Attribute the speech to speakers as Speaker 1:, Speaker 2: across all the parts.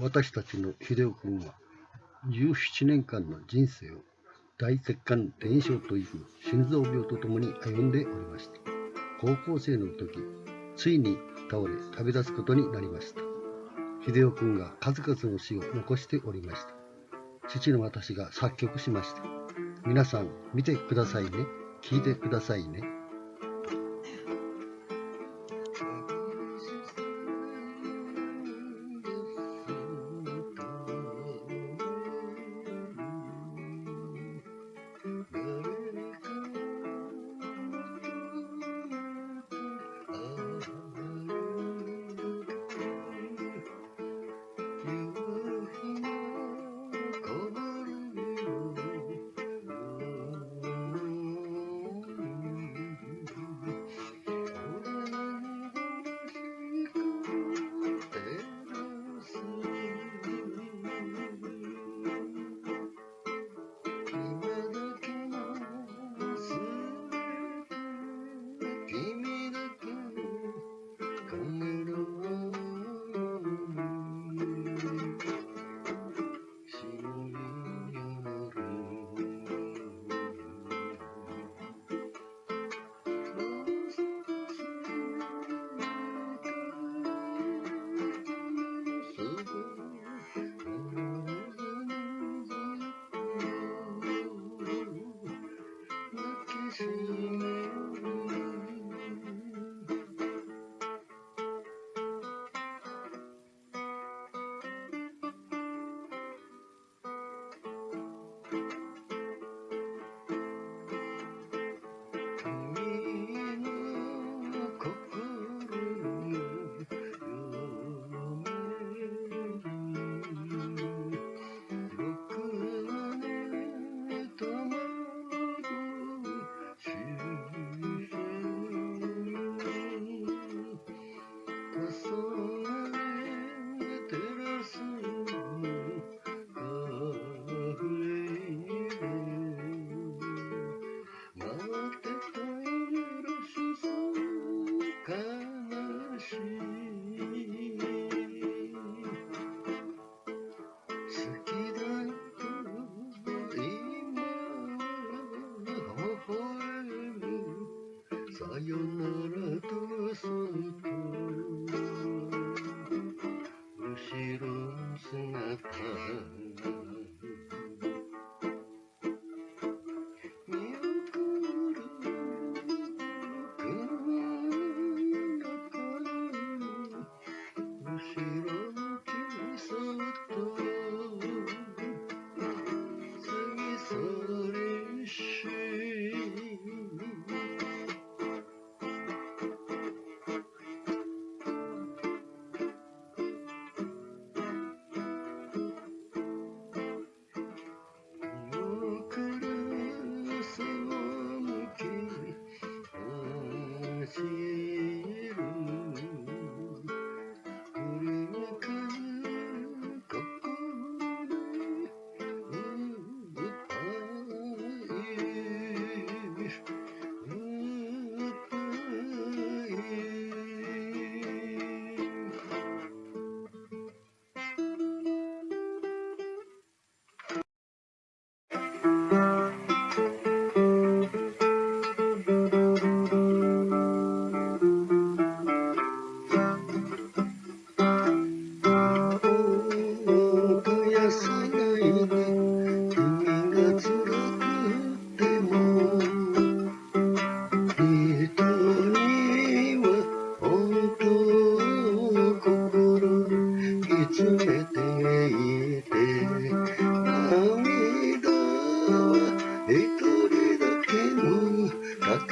Speaker 1: 私たちの秀夫君は17年間の人生を大血管炎症という心臓病とともに歩んでおりました。高校生の時ついに倒れ旅立つことになりました。秀夫君が数々の詩を残しておりました。父の私が作曲しました。皆さん見てくださいね。聞いてくださいね。Africa.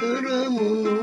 Speaker 1: を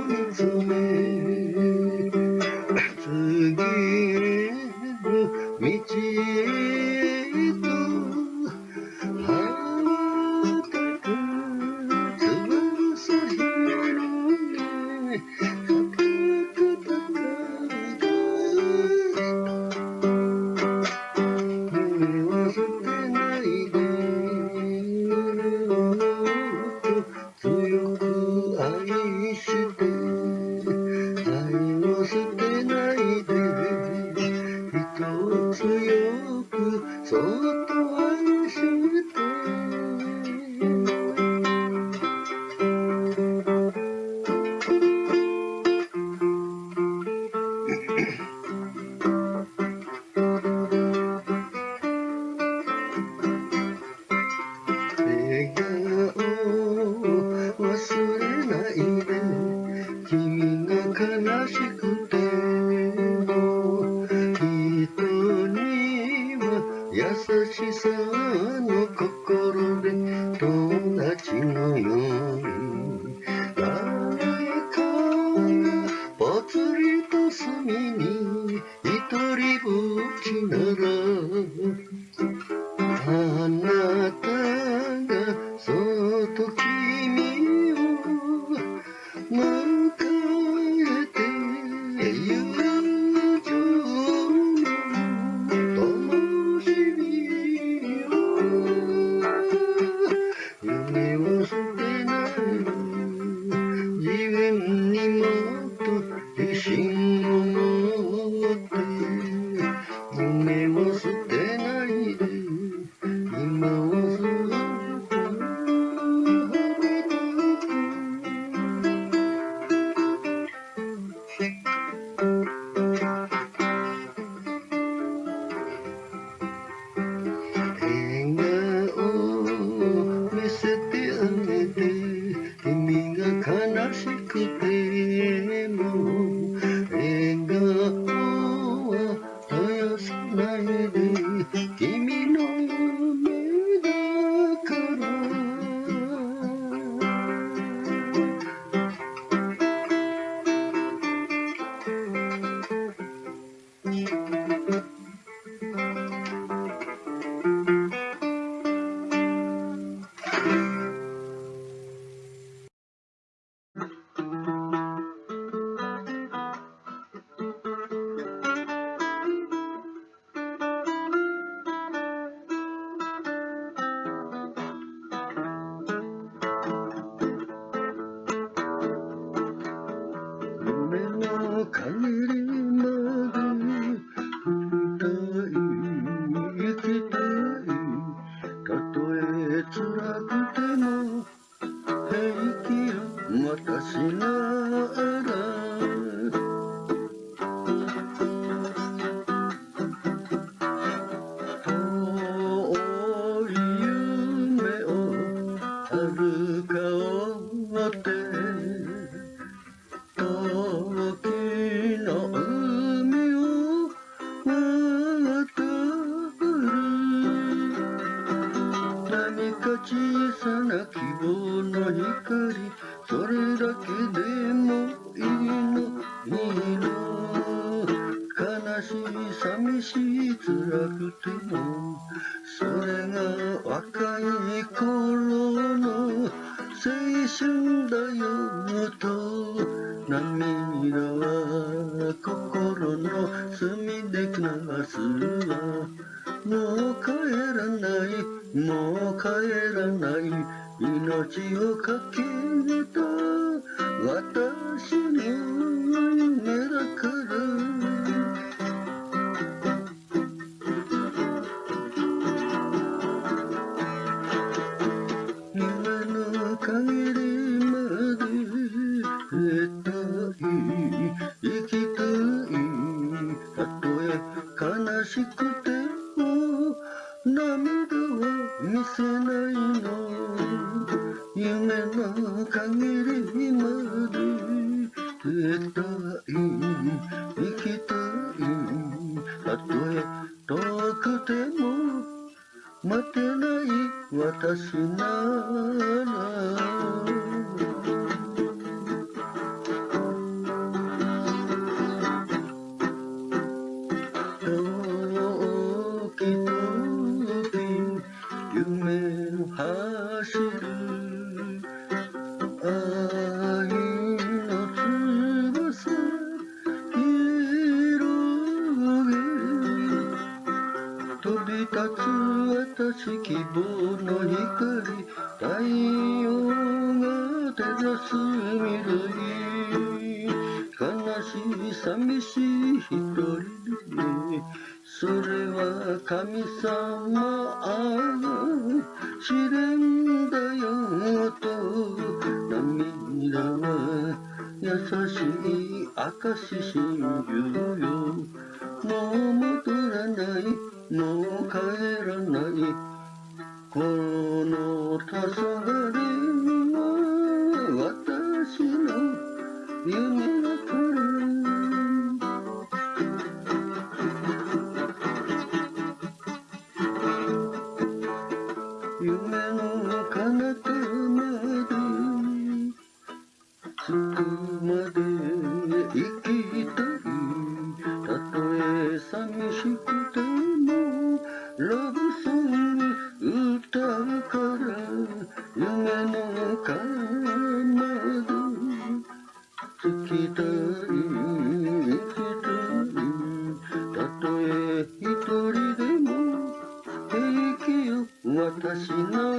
Speaker 1: と君を迎えて友情の灯火を夢を捨てない自分にもっと自信 oh, 小さな希望の。光それだけでもいいのいいの悲しい寂しい辛くてもそれが若い頃の青春だよと涙はこない命をかけの陰りにまで絶対生きたいたとえ遠くても待てない私なら夜が照らす緑悲しい寂しい一人でそれは神様試練だよと涙は優しい証し信じまでたと